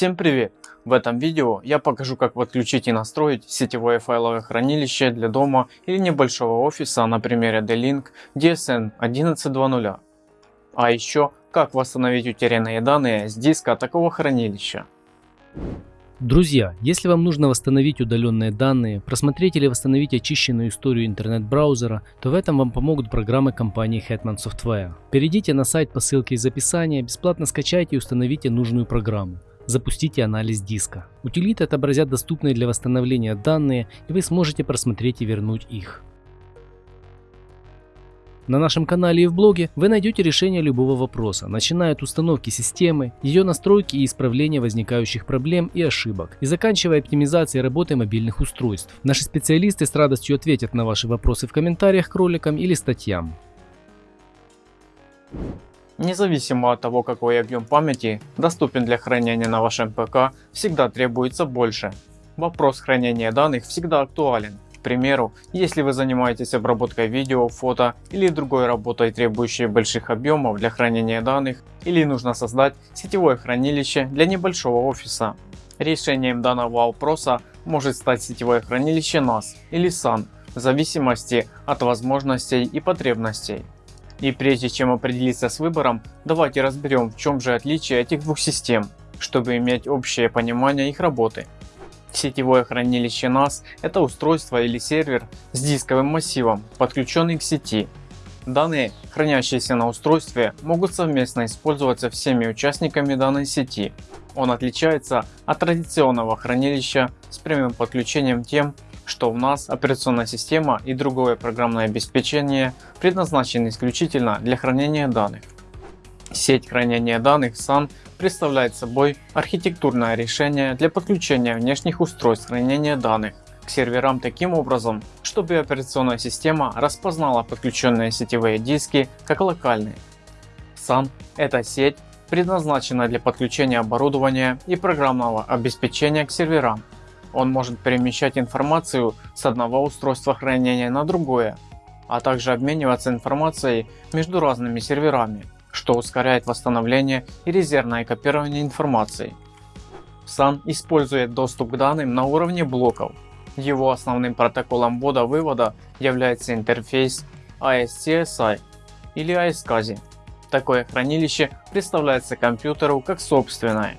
Всем привет! В этом видео я покажу как подключить и настроить сетевое файловое хранилище для дома или небольшого офиса на примере D-Link DSN 11.2.0. А еще как восстановить утерянные данные с диска такого хранилища. Друзья, если вам нужно восстановить удаленные данные, просмотреть или восстановить очищенную историю интернет-браузера, то в этом вам помогут программы компании Hetman Software. Перейдите на сайт по ссылке из описания, бесплатно скачайте и установите нужную программу. Запустите анализ диска. Утилиты отобразят доступные для восстановления данные и вы сможете просмотреть и вернуть их. На нашем канале и в блоге вы найдете решение любого вопроса, начиная от установки системы, ее настройки и исправления возникающих проблем и ошибок, и заканчивая оптимизацией работы мобильных устройств. Наши специалисты с радостью ответят на ваши вопросы в комментариях к роликам или статьям. Независимо от того какой объем памяти доступен для хранения на вашем ПК, всегда требуется больше. Вопрос хранения данных всегда актуален. К примеру, если вы занимаетесь обработкой видео, фото или другой работой требующей больших объемов для хранения данных или нужно создать сетевое хранилище для небольшого офиса. Решением данного вопроса может стать сетевое хранилище NAS или SAN в зависимости от возможностей и потребностей. И прежде чем определиться с выбором, давайте разберем в чем же отличие этих двух систем, чтобы иметь общее понимание их работы. Сетевое хранилище NAS – это устройство или сервер с дисковым массивом, подключенный к сети. Данные, хранящиеся на устройстве, могут совместно использоваться всеми участниками данной сети. Он отличается от традиционного хранилища с прямым подключением тем, что в NAS операционная система и другое программное обеспечение предназначены исключительно для хранения данных. Сеть хранения данных SAN представляет собой архитектурное решение для подключения внешних устройств хранения данных к серверам таким образом, чтобы операционная система распознала подключенные сетевые диски как локальные. SAN – это сеть, предназначена для подключения оборудования и программного обеспечения к серверам. Он может перемещать информацию с одного устройства хранения на другое, а также обмениваться информацией между разными серверами что ускоряет восстановление и резервное копирование информации. SAN использует доступ к данным на уровне блоков. Его основным протоколом ввода-вывода является интерфейс ASCSI или ASCSI. Такое хранилище представляется компьютеру как собственное.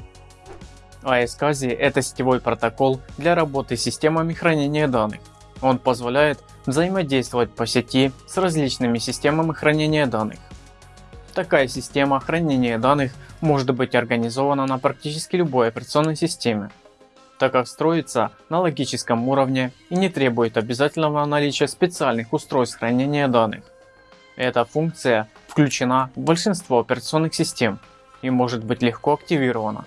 ASCSI – это сетевой протокол для работы с системами хранения данных. Он позволяет взаимодействовать по сети с различными системами хранения данных. Такая система хранения данных может быть организована на практически любой операционной системе, так как строится на логическом уровне и не требует обязательного наличия специальных устройств хранения данных. Эта функция включена в большинство операционных систем и может быть легко активирована.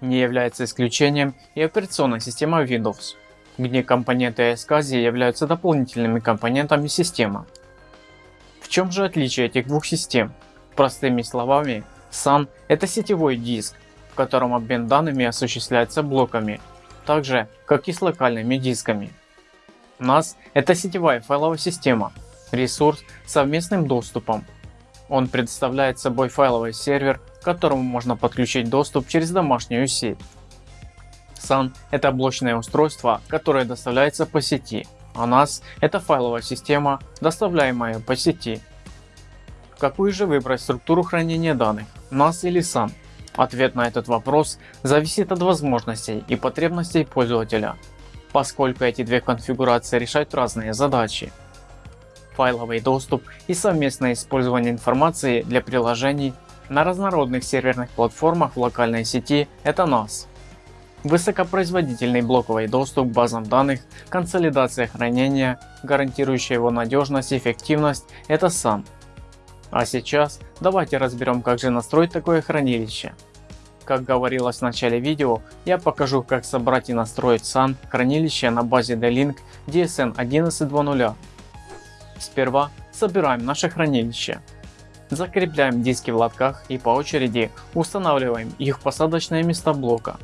Не является исключением и операционная система Windows, где компоненты SCSI являются дополнительными компонентами системы. В чем же отличие этих двух систем? Простыми словами, SAN это сетевой диск, в котором обмен данными осуществляется блоками, так же как и с локальными дисками. NAS это сетевая файловая система, ресурс с совместным доступом. Он представляет собой файловый сервер, к которому можно подключить доступ через домашнюю сеть. SAN это блочное устройство, которое доставляется по сети а NAS это файловая система, доставляемая по сети. Какую же выбрать структуру хранения данных, NAS или SAN? Ответ на этот вопрос зависит от возможностей и потребностей пользователя, поскольку эти две конфигурации решают разные задачи. Файловый доступ и совместное использование информации для приложений на разнородных серверных платформах в локальной сети – это NAS. Высокопроизводительный блоковый доступ к базам данных, консолидация хранения, гарантирующая его надежность и эффективность – это SAN. А сейчас давайте разберем как же настроить такое хранилище. Как говорилось в начале видео, я покажу как собрать и настроить SAN хранилище на базе D-Link DSN 11.2.0. Сперва собираем наше хранилище. Закрепляем диски в лотках и по очереди устанавливаем их в посадочные места блока.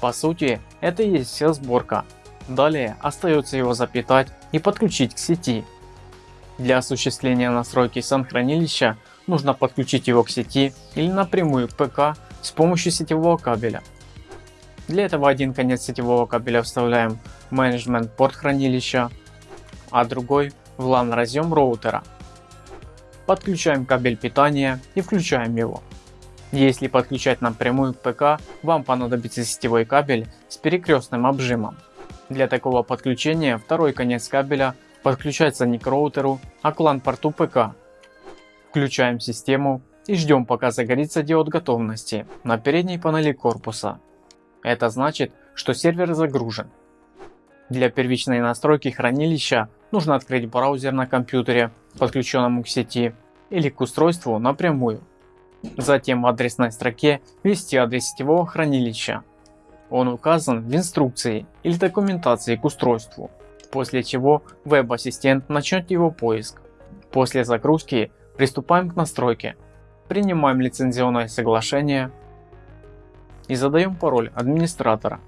По сути, это и есть вся сборка. Далее остается его запитать и подключить к сети. Для осуществления настройки сан хранилища нужно подключить его к сети или напрямую к ПК с помощью сетевого кабеля. Для этого один конец сетевого кабеля вставляем в менеджмент порт хранилища, а другой в LAN разъем роутера. Подключаем кабель питания и включаем его. Если подключать напрямую к ПК, вам понадобится сетевой кабель с перекрестным обжимом. Для такого подключения второй конец кабеля подключается не к роутеру, а к LAN порту ПК. Включаем систему и ждем пока загорится диод готовности на передней панели корпуса. Это значит, что сервер загружен. Для первичной настройки хранилища нужно открыть браузер на компьютере, подключенному к сети, или к устройству напрямую. Затем в адресной строке ввести адрес сетевого хранилища. Он указан в инструкции или документации к устройству, после чего веб-ассистент начнет его поиск. После загрузки приступаем к настройке. Принимаем лицензионное соглашение и задаем пароль администратора.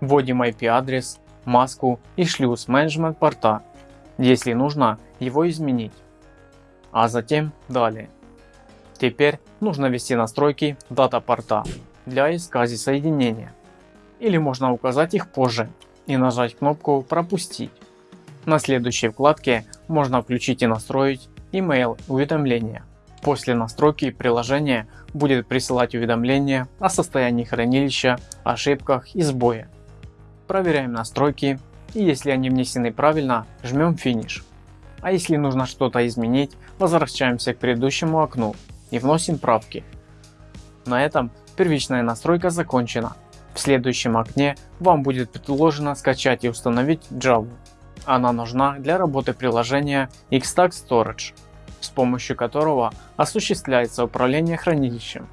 Вводим IP адрес, маску и шлюз менеджмент порта, если нужно его изменить. А затем далее. Теперь нужно ввести настройки дата порта для искази соединения. Или можно указать их позже и нажать кнопку пропустить. На следующей вкладке можно включить и настроить email уведомления. После настройки приложение будет присылать уведомления о состоянии хранилища, ошибках и сбое. Проверяем настройки и если они внесены правильно, жмем финиш. А если нужно что-то изменить, возвращаемся к предыдущему окну и вносим правки. На этом первичная настройка закончена. В следующем окне вам будет предложено скачать и установить Java. Она нужна для работы приложения Xstack Storage с помощью которого осуществляется управление хранилищем.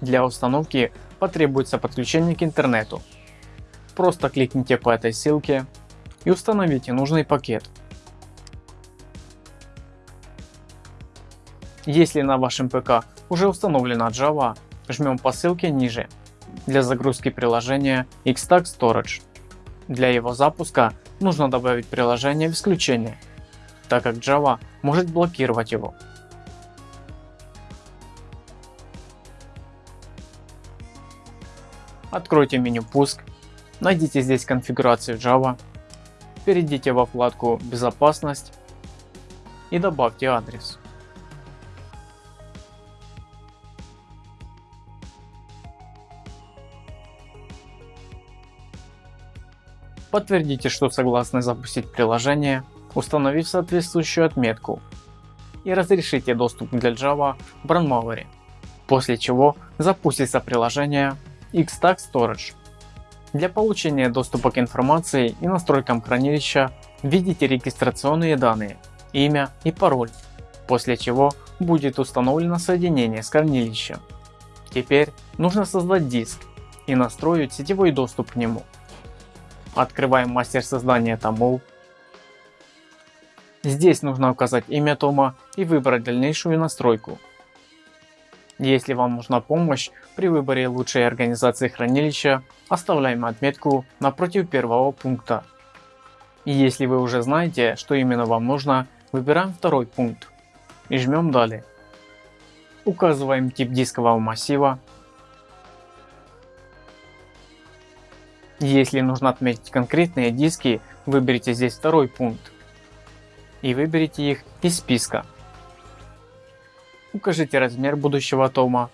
Для установки потребуется подключение к интернету. Просто кликните по этой ссылке и установите нужный пакет. Если на вашем ПК уже установлена Java, жмем по ссылке ниже для загрузки приложения Xstack Storage. Для его запуска нужно добавить приложение в исключение так как Java может блокировать его. Откройте меню пуск, найдите здесь конфигурацию Java, перейдите во вкладку безопасность и добавьте адрес. Подтвердите, что согласны запустить приложение установив соответствующую отметку и разрешите доступ для Java в Brandmauer, после чего запустится приложение Xstack Storage. Для получения доступа к информации и настройкам хранилища введите регистрационные данные, имя и пароль, после чего будет установлено соединение с хранилищем. Теперь нужно создать диск и настроить сетевой доступ к нему. Открываем мастер создания томов Здесь нужно указать имя тома и выбрать дальнейшую настройку. Если вам нужна помощь при выборе лучшей организации хранилища, оставляем отметку напротив первого пункта. И если вы уже знаете, что именно вам нужно, выбираем второй пункт и жмем далее. Указываем тип дискового массива. Если нужно отметить конкретные диски, выберите здесь второй пункт и выберите их из списка. Укажите размер будущего тома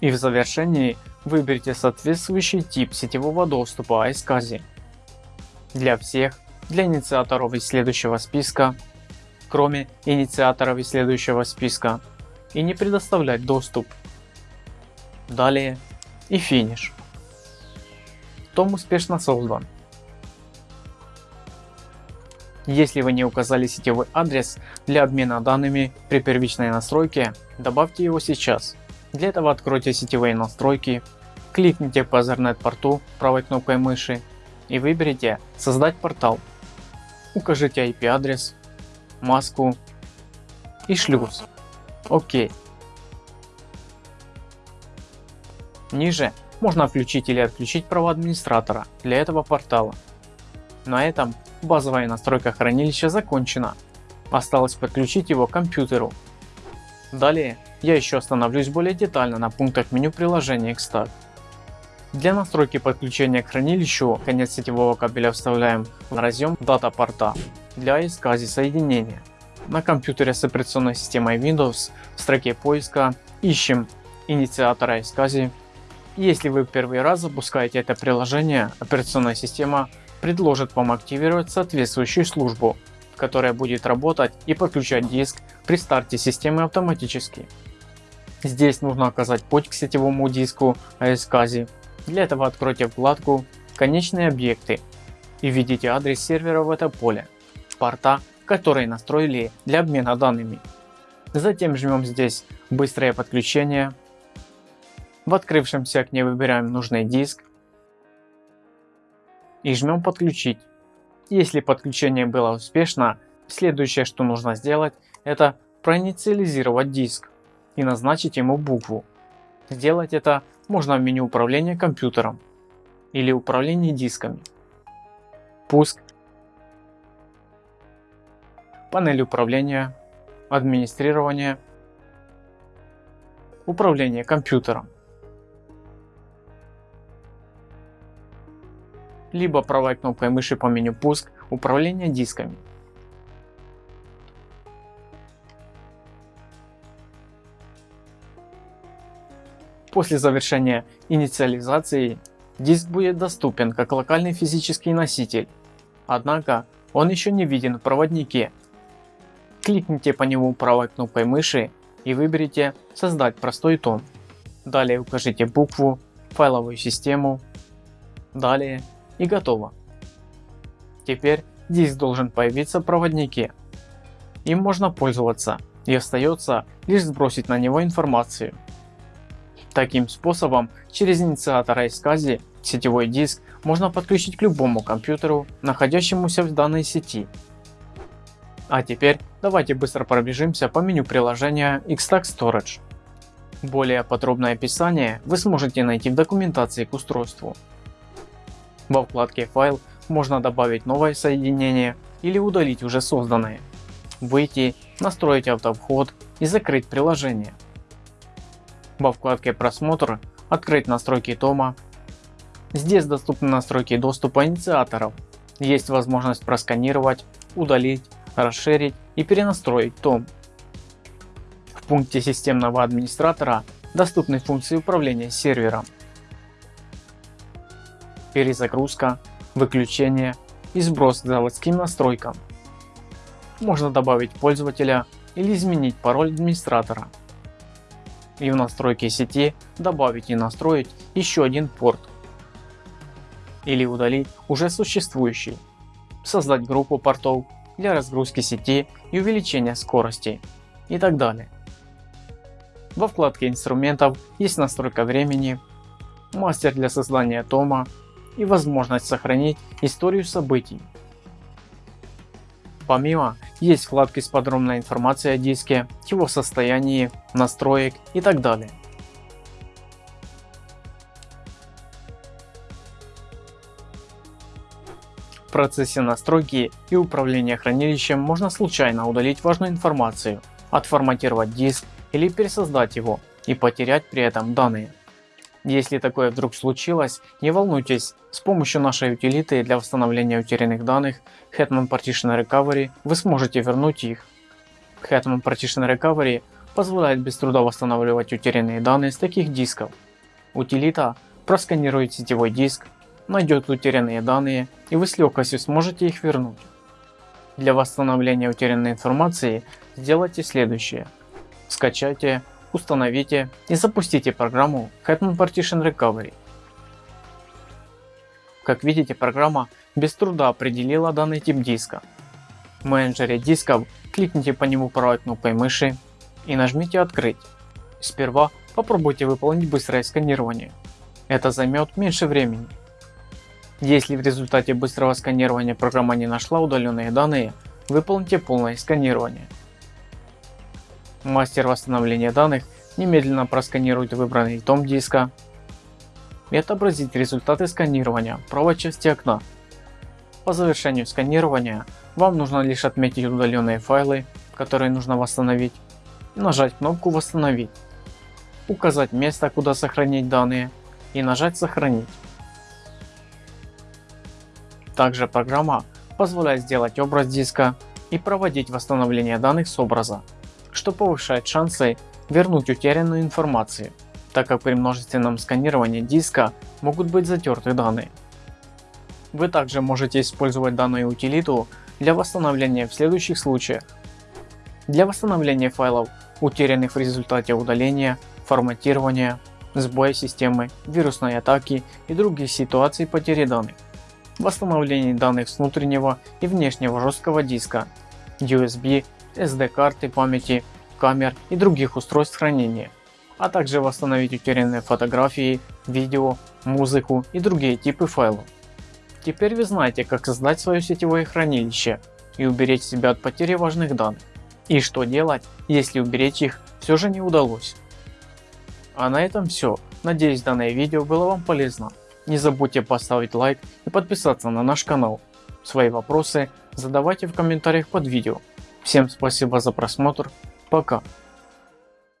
и в завершении выберите соответствующий тип сетевого доступа iSCSI для всех, для инициаторов из следующего списка, кроме инициаторов из следующего списка и не предоставлять доступ. Далее и финиш. Том успешно создан. Если вы не указали сетевой адрес для обмена данными при первичной настройке, добавьте его сейчас. Для этого откройте сетевые настройки, кликните по Ethernet порту правой кнопкой мыши и выберите создать портал. Укажите IP адрес, маску и шлюз. ОК. Ниже можно включить или отключить права администратора для этого портала. На этом базовая настройка хранилища закончена. Осталось подключить его к компьютеру. Далее я еще остановлюсь более детально на пунктах меню приложения Xtag. Для настройки подключения к хранилищу конец сетевого кабеля вставляем в разъем дата порта для iSCSI соединения. На компьютере с операционной системой Windows в строке поиска ищем инициатор iSCSI. Если вы первый раз запускаете это приложение, операционная система предложит вам активировать соответствующую службу, которая будет работать и подключать диск при старте системы автоматически. Здесь нужно оказать путь к сетевому диску iSCSI для этого откройте вкладку «Конечные объекты» и введите адрес сервера в это поле, порта, который настроили для обмена данными. Затем жмем здесь «Быстрое подключение». В открывшемся окне выбираем нужный диск и жмем «Подключить». Если подключение было успешно, следующее что нужно сделать это проинициализировать диск и назначить ему букву. Сделать это можно в меню управления компьютером или управление дисками. Пуск. Панель управления. Администрирование. Управление компьютером. Либо правой кнопкой мыши по меню пуск управление дисками. После завершения инициализации диск будет доступен как локальный физический носитель, однако он еще не виден в проводнике. Кликните по нему правой кнопкой мыши и выберите «Создать простой том». Далее укажите букву, файловую систему, далее и готово. Теперь диск должен появиться в проводнике. Им можно пользоваться и остается лишь сбросить на него информацию. Таким способом через инициатор iSCSI сетевой диск можно подключить к любому компьютеру, находящемуся в данной сети. А теперь давайте быстро пробежимся по меню приложения Xtag Storage. Более подробное описание вы сможете найти в документации к устройству. Во вкладке «Файл» можно добавить новое соединение или удалить уже созданное, выйти, настроить автовход и закрыть приложение. Во вкладке просмотр открыть настройки тома. Здесь доступны настройки доступа инициаторов. Есть возможность просканировать, удалить, расширить и перенастроить том. В пункте системного администратора доступны функции управления сервером. Перезагрузка, выключение и сброс к заводским настройкам. Можно добавить пользователя или изменить пароль администратора и в настройке сети добавить и настроить еще один порт или удалить уже существующий, создать группу портов для разгрузки сети и увеличения скорости и так далее. Во вкладке инструментов есть настройка времени, мастер для создания тома и возможность сохранить историю событий. Помимо есть вкладки с подробной информацией о диске, его состоянии, настроек и так далее. В процессе настройки и управления хранилищем можно случайно удалить важную информацию, отформатировать диск или пересоздать его и потерять при этом данные. Если такое вдруг случилось, не волнуйтесь, с помощью нашей утилиты для восстановления утерянных данных Hetman Partition Recovery вы сможете вернуть их. Hetman Partition Recovery позволяет без труда восстанавливать утерянные данные с таких дисков. Утилита просканирует сетевой диск, найдет утерянные данные и вы с легкостью сможете их вернуть. Для восстановления утерянной информации сделайте следующее. Скачайте установите и запустите программу Hetman Partition Recovery. Как видите, программа без труда определила данный тип диска. В менеджере дисков кликните по нему правой кнопкой мыши и нажмите «Открыть». Сперва попробуйте выполнить быстрое сканирование. Это займет меньше времени. Если в результате быстрого сканирования программа не нашла удаленные данные, выполните полное сканирование. Мастер восстановления данных немедленно просканирует выбранный том диска и отобразит результаты сканирования правой части окна. По завершению сканирования вам нужно лишь отметить удаленные файлы, которые нужно восстановить, нажать кнопку восстановить, указать место куда сохранить данные и нажать сохранить. Также программа позволяет сделать образ диска и проводить восстановление данных с образа, что повышает шансы вернуть утерянную информацию, так как при множественном сканировании диска могут быть затерты данные. Вы также можете использовать данную утилиту для восстановления в следующих случаях. Для восстановления файлов, утерянных в результате удаления, форматирования, сбоя системы, вирусной атаки и других ситуаций потери данных. Восстановление данных с внутреннего и внешнего жесткого диска, USB, SD карты памяти, камер и других устройств хранения, а также восстановить утерянные фотографии, видео, музыку и другие типы файлов. Теперь вы знаете как создать свое сетевое хранилище и уберечь себя от потери важных данных. И что делать, если уберечь их все же не удалось. А на этом все. Надеюсь данное видео было вам полезно. Не забудьте поставить лайк и подписаться на наш канал. Свои вопросы задавайте в комментариях под видео. Всем спасибо за просмотр. Пока.